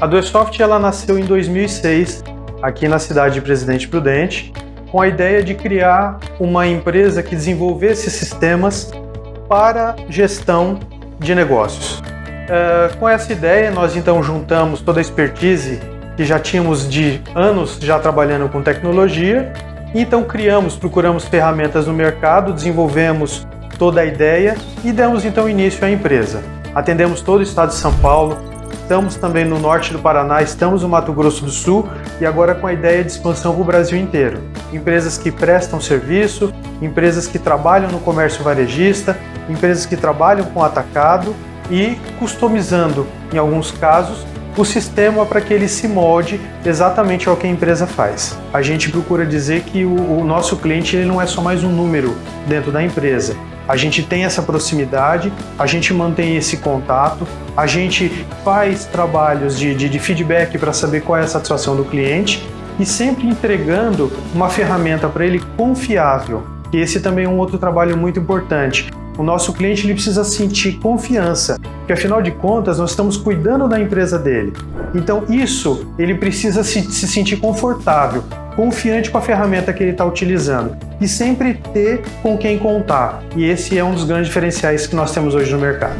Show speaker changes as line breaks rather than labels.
A Duesoft ela nasceu em 2006 aqui na cidade de Presidente Prudente com a ideia de criar uma empresa que desenvolvesse sistemas para gestão de negócios. Uh, com essa ideia, nós então juntamos toda a expertise que já tínhamos de anos já trabalhando com tecnologia, e então criamos, procuramos ferramentas no mercado, desenvolvemos toda a ideia e demos então início à empresa. Atendemos todo o estado de São Paulo, estamos também no norte do Paraná, estamos no Mato Grosso do Sul e agora com a ideia de expansão para o Brasil inteiro. Empresas que prestam serviço, empresas que trabalham no comércio varejista, empresas que trabalham com atacado e customizando, em alguns casos, o sistema para que ele se molde exatamente ao que a empresa faz. A gente procura dizer que o, o nosso cliente ele não é só mais um número dentro da empresa. A gente tem essa proximidade, a gente mantém esse contato, a gente faz trabalhos de, de, de feedback para saber qual é a satisfação do cliente e sempre entregando uma ferramenta para ele confiável. E esse também é um outro trabalho muito importante. O nosso cliente ele precisa sentir confiança, porque afinal de contas nós estamos cuidando da empresa dele. Então isso ele precisa se, se sentir confortável, confiante com a ferramenta que ele está utilizando e sempre ter com quem contar. E esse é um dos grandes diferenciais que nós temos hoje no mercado.